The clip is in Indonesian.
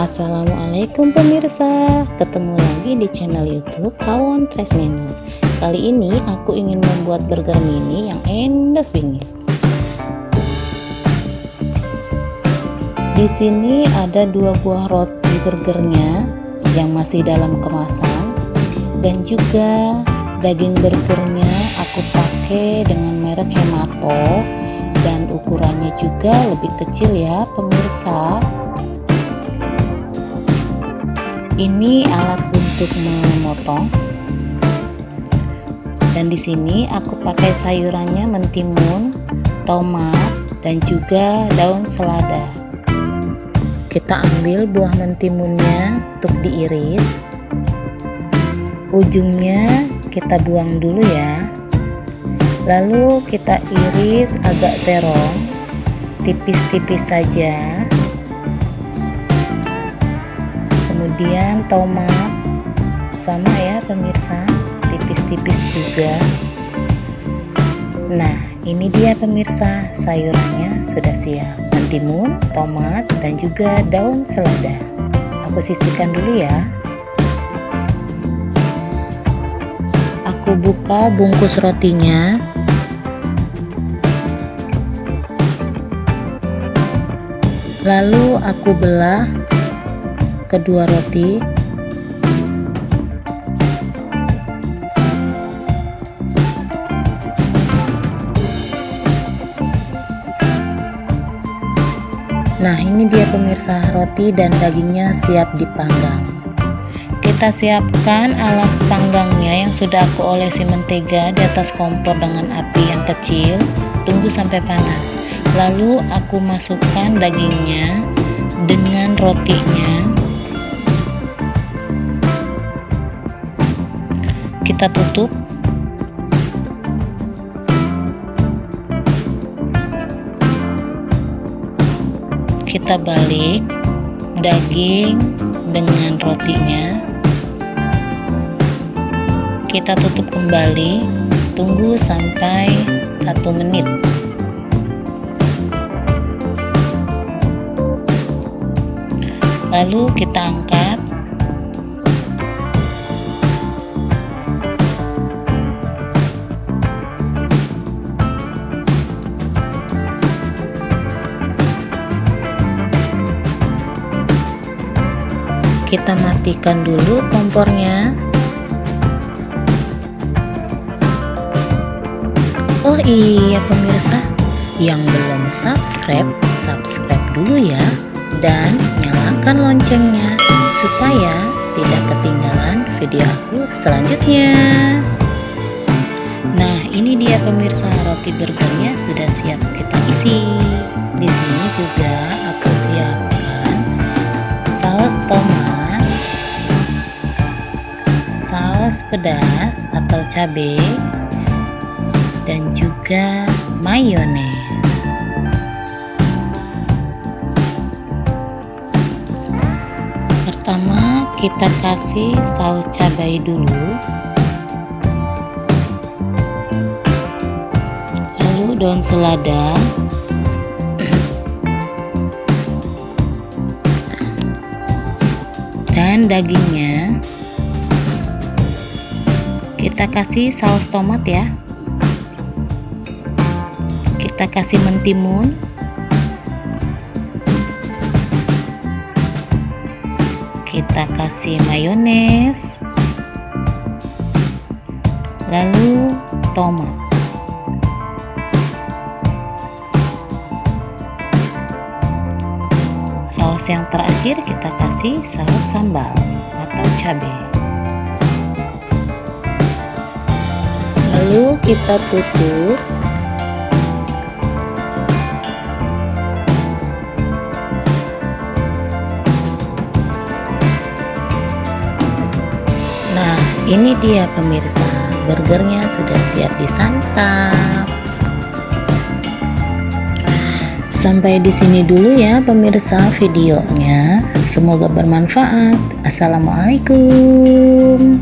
Assalamualaikum pemirsa. Ketemu lagi di channel youtube Kawon Tresnenos Kali ini aku ingin membuat burger mini yang endas bingit. Di sini ada dua buah roti burgernya yang masih dalam kemasan. Dan juga daging burgernya aku pakai dengan merek Hemato. Dan ukurannya juga lebih kecil ya pemirsa ini alat untuk memotong. Dan di sini aku pakai sayurannya mentimun tomat dan juga daun selada. Kita ambil buah mentimunnya untuk diiris. Ujungnya kita buang dulu ya. Lalu kita iris agak serong tipis-tipis saja kemudian tomat sama ya pemirsa tipis-tipis juga. Nah ini dia pemirsa sayurannya sudah siap. Mentimun tomat dan juga daun selada. Aku sisihkan dulu ya. Aku buka bungkus rotinya. Lalu aku belah kedua roti. Nah ini dia pemirsa roti dan dagingnya siap dipanggang. Kita siapkan alat panggangnya yang sudah aku olesi mentega di atas kompor dengan api yang kecil. Tunggu sampai panas. Lalu aku masukkan dagingnya dengan rotinya kita tutup. Kita balik daging dengan rotinya. Kita tutup kembali. Tunggu sampai satu menit. Lalu kita angkat kita matikan dulu kompornya. Oh iya pemirsa yang belum subscribe subscribe dulu ya. Dan nyalakan loncengnya supaya tidak ketinggalan video aku selanjutnya. Nah ini dia pemirsa roti burgernya sudah siap kita isi. Di sini juga aku siapkan saus tomat saus pedas atau cabai dan juga mayones. Pertama kita kasih saus cabai dulu. Lalu daun selada. Dan dagingnya kita kasih saus tomat ya. Kita kasih mentimun. Kita kasih mayones. Lalu tomat. Saus yang terakhir kita kasih saus sambal atau cabai lalu kita tutup nah ini dia pemirsa. Burgernya sudah siap disantap. Sampai di sini dulu ya pemirsa videonya. Semoga bermanfaat. Assalamualaikum